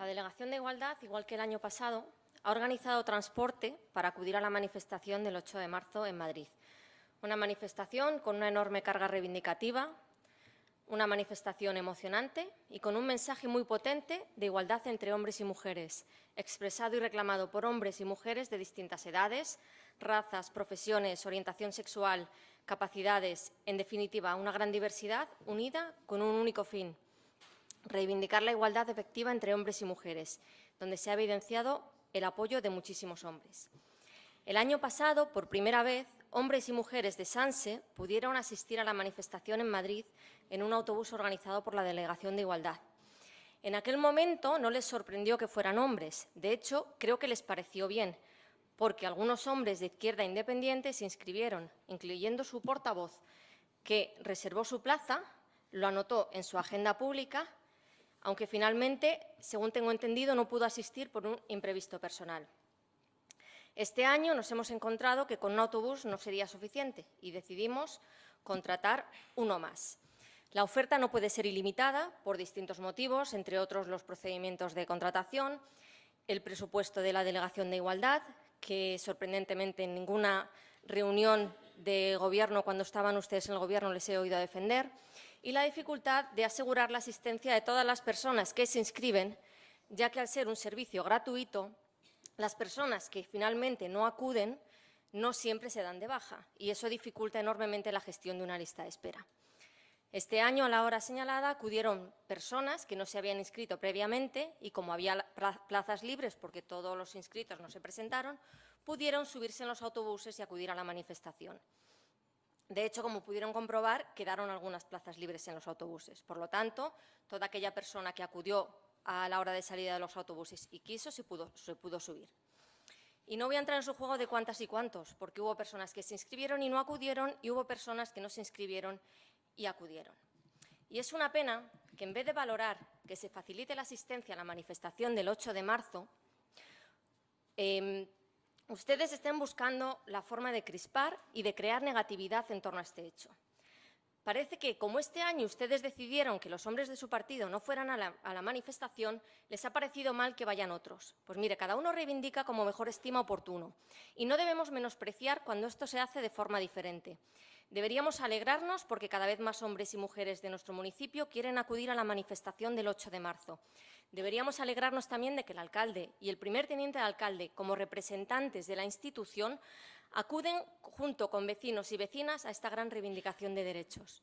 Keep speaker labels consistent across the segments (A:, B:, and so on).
A: La Delegación de Igualdad, igual que el año pasado, ha organizado transporte para acudir a la manifestación del 8 de marzo en Madrid. Una manifestación con una enorme carga reivindicativa, una manifestación emocionante y con un mensaje muy potente de igualdad entre hombres y mujeres, expresado y reclamado por hombres y mujeres de distintas edades, razas, profesiones, orientación sexual, capacidades, en definitiva, una gran diversidad unida con un único fin, reivindicar la igualdad efectiva entre hombres y mujeres, donde se ha evidenciado el apoyo de muchísimos hombres. El año pasado, por primera vez, hombres y mujeres de Sanse pudieron asistir a la manifestación en Madrid en un autobús organizado por la Delegación de Igualdad. En aquel momento no les sorprendió que fueran hombres, de hecho, creo que les pareció bien, porque algunos hombres de izquierda independiente se inscribieron, incluyendo su portavoz, que reservó su plaza, lo anotó en su agenda pública aunque finalmente, según tengo entendido, no pudo asistir por un imprevisto personal. Este año nos hemos encontrado que con un autobús no sería suficiente y decidimos contratar uno más. La oferta no puede ser ilimitada por distintos motivos, entre otros los procedimientos de contratación, el presupuesto de la Delegación de Igualdad, que sorprendentemente en ninguna reunión de Gobierno, cuando estaban ustedes en el Gobierno, les he oído defender, y la dificultad de asegurar la asistencia de todas las personas que se inscriben, ya que al ser un servicio gratuito, las personas que finalmente no acuden no siempre se dan de baja y eso dificulta enormemente la gestión de una lista de espera. Este año, a la hora señalada, acudieron personas que no se habían inscrito previamente y, como había plazas libres porque todos los inscritos no se presentaron, pudieron subirse en los autobuses y acudir a la manifestación. De hecho, como pudieron comprobar, quedaron algunas plazas libres en los autobuses. Por lo tanto, toda aquella persona que acudió a la hora de salida de los autobuses y quiso, se pudo, se pudo subir. Y no voy a entrar en su juego de cuántas y cuántos, porque hubo personas que se inscribieron y no acudieron, y hubo personas que no se inscribieron y acudieron. Y es una pena que, en vez de valorar que se facilite la asistencia a la manifestación del 8 de marzo, eh, ustedes estén buscando la forma de crispar y de crear negatividad en torno a este hecho. Parece que, como este año ustedes decidieron que los hombres de su partido no fueran a la, manifestación, les ha parecido mal que vayan otros. Pues mire, cada uno reivindica como mejor estima oportuno. Y no debemos menospreciar cuando esto se hace de forma diferente. Deberíamos alegrarnos porque cada vez más hombres y mujeres de nuestro municipio quieren acudir a la manifestación del 8 de marzo. Deberíamos alegrarnos también de que el alcalde y el primer teniente de alcalde, como representantes de la institución, acuden junto con vecinos y vecinas a esta gran reivindicación de derechos.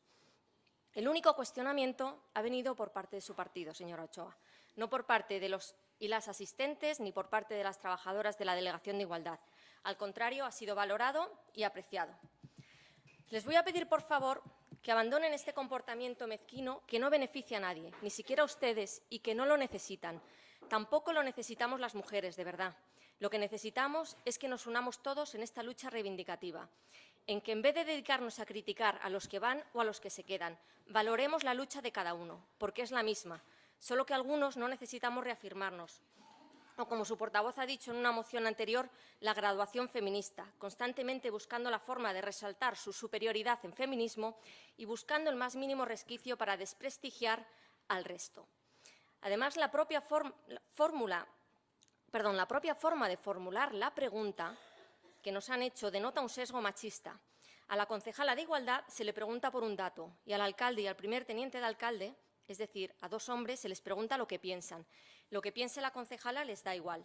A: El único cuestionamiento ha venido por parte de su partido, señora Ochoa, no por parte de los y las asistentes ni por parte de las trabajadoras de la Delegación de Igualdad. Al contrario, ha sido valorado y apreciado. Les voy a pedir, por favor, que abandonen este comportamiento mezquino que no beneficia a nadie, ni siquiera a ustedes, y que no lo necesitan. Tampoco lo necesitamos las mujeres, de verdad. Lo que necesitamos es que nos unamos todos en esta lucha reivindicativa, en que en vez de dedicarnos a criticar a los que van o a los que se quedan, valoremos la lucha de cada uno, porque es la misma, solo que algunos no necesitamos reafirmarnos, o como su portavoz ha dicho en una moción anterior, la graduación feminista, constantemente buscando la forma de resaltar su superioridad en feminismo y buscando el más mínimo resquicio para desprestigiar al resto. Además, la propia, fórmula, perdón, la propia forma de formular la pregunta que nos han hecho denota un sesgo machista. A la concejala de Igualdad se le pregunta por un dato y al alcalde y al primer teniente de alcalde, es decir, a dos hombres, se les pregunta lo que piensan. Lo que piense la concejala les da igual.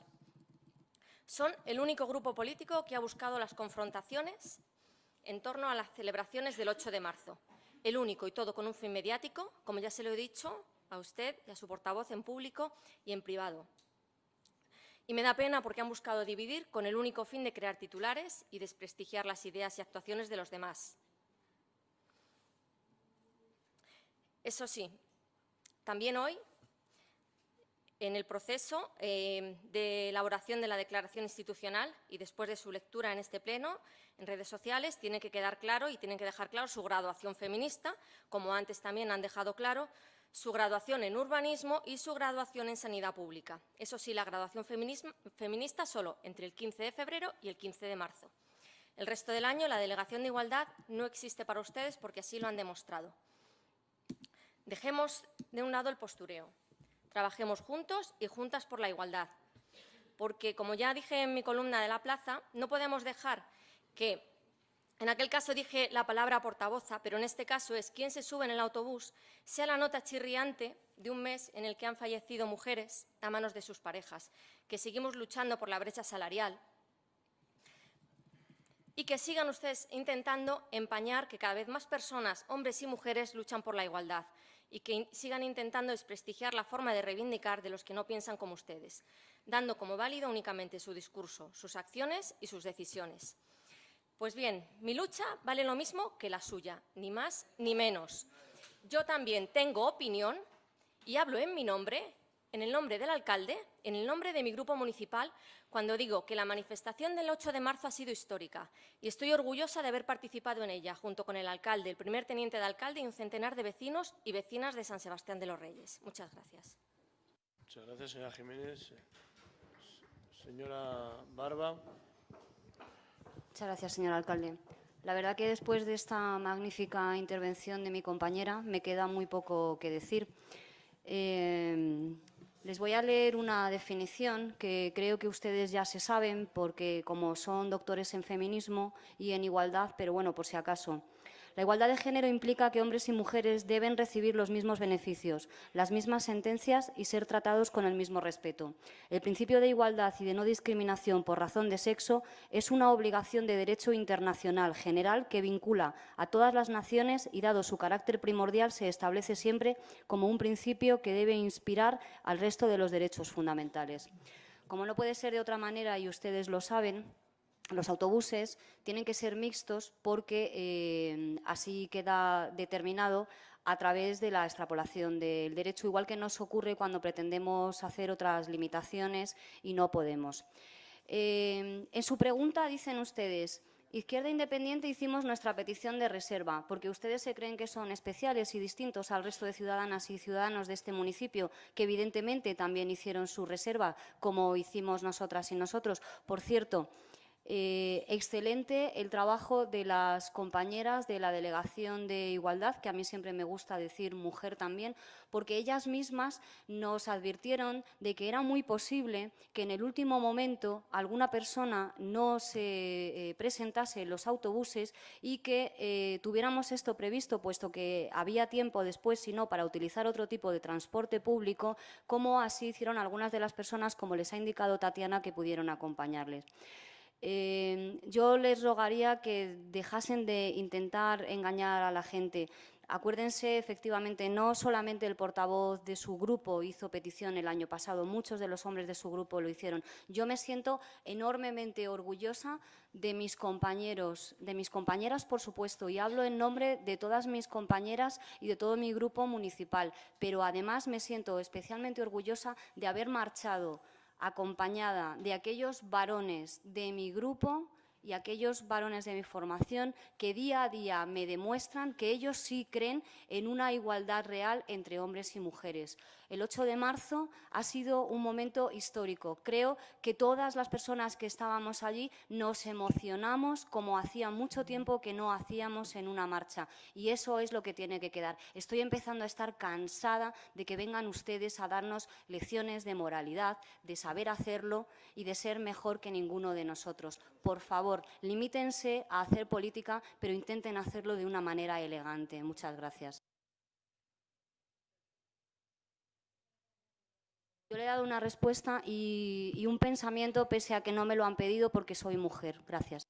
A: Son el único grupo político que ha buscado las confrontaciones en torno a las celebraciones del 8 de marzo. El único y todo con un fin mediático, como ya se lo he dicho a usted y a su portavoz en público y en privado. Y me da pena porque han buscado dividir con el único fin de crear titulares y desprestigiar las ideas y actuaciones de los demás. Eso sí, también hoy en el proceso eh, de elaboración de la declaración institucional y después de su lectura en este pleno, en redes sociales, tiene que quedar claro y tienen que dejar claro su graduación feminista, como antes también han dejado claro su graduación en urbanismo y su graduación en sanidad pública. Eso sí, la graduación feminista solo entre el 15 de febrero y el 15 de marzo. El resto del año la delegación de igualdad no existe para ustedes porque así lo han demostrado. Dejemos de un lado el postureo. Trabajemos juntos y juntas por la igualdad. Porque, como ya dije en mi columna de la plaza, no podemos dejar que en aquel caso dije la palabra portavoza, pero en este caso es quien se sube en el autobús, sea la nota chirriante de un mes en el que han fallecido mujeres a manos de sus parejas, que seguimos luchando por la brecha salarial y que sigan ustedes intentando empañar que cada vez más personas, hombres y mujeres, luchan por la igualdad y que sigan intentando desprestigiar la forma de reivindicar de los que no piensan como ustedes, dando como válido únicamente su discurso, sus acciones y sus decisiones. Pues bien, mi lucha vale lo mismo que la suya, ni más ni menos. Yo también tengo opinión y hablo en mi nombre, en el nombre del alcalde, en el nombre de mi grupo municipal, cuando digo que la manifestación del 8 de marzo ha sido histórica y estoy orgullosa de haber participado en ella, junto con el alcalde, el primer teniente de alcalde y un centenar de vecinos y vecinas de San Sebastián de los Reyes. Muchas gracias.
B: Muchas gracias, señora Jiménez. Señora Barba.
C: Muchas gracias, señor alcalde. La verdad que después de esta magnífica intervención de mi compañera me queda muy poco que decir. Eh, les voy a leer una definición que creo que ustedes ya se saben porque como son doctores en feminismo y en igualdad, pero bueno, por si acaso. La igualdad de género implica que hombres y mujeres deben recibir los mismos beneficios, las mismas sentencias y ser tratados con el mismo respeto. El principio de igualdad y de no discriminación por razón de sexo es una obligación de derecho internacional general que vincula a todas las naciones y, dado su carácter primordial, se establece siempre como un principio que debe inspirar al resto de los derechos fundamentales. Como no puede ser de otra manera, y ustedes lo saben, los autobuses tienen que ser mixtos porque eh, así queda determinado a través de la extrapolación del derecho, igual que nos ocurre cuando pretendemos hacer otras limitaciones y no podemos. Eh, en su pregunta dicen ustedes, Izquierda Independiente hicimos nuestra petición de reserva, porque ustedes se creen que son especiales y distintos al resto de ciudadanas y ciudadanos de este municipio, que evidentemente también hicieron su reserva, como hicimos nosotras y nosotros. Por cierto, eh, excelente el trabajo de las compañeras de la Delegación de Igualdad, que a mí siempre me gusta decir mujer también, porque ellas mismas nos advirtieron de que era muy posible que en el último momento alguna persona no se eh, presentase en los autobuses y que eh, tuviéramos esto previsto, puesto que había tiempo después, si no, para utilizar otro tipo de transporte público, como así hicieron algunas de las personas, como les ha indicado Tatiana, que pudieron acompañarles. Eh, yo les rogaría que dejasen de intentar engañar a la gente. Acuérdense, efectivamente, no solamente el portavoz de su grupo hizo petición el año pasado, muchos de los hombres de su grupo lo hicieron. Yo me siento enormemente orgullosa de mis compañeros, de mis compañeras, por supuesto, y hablo en nombre de todas mis compañeras y de todo mi grupo municipal, pero además me siento especialmente orgullosa de haber marchado acompañada de aquellos varones de mi grupo y aquellos varones de mi formación que día a día me demuestran que ellos sí creen en una igualdad real entre hombres y mujeres. El 8 de marzo ha sido un momento histórico. Creo que todas las personas que estábamos allí nos emocionamos como hacía mucho tiempo que no hacíamos en una marcha. Y eso es lo que tiene que quedar. Estoy empezando a estar cansada de que vengan ustedes a darnos lecciones de moralidad, de saber hacerlo y de ser mejor que ninguno de nosotros. Por favor, limítense a hacer política, pero intenten hacerlo de una manera elegante. Muchas gracias. Yo le he dado una respuesta y, un pensamiento pese a que no me lo han pedido porque soy mujer. Gracias.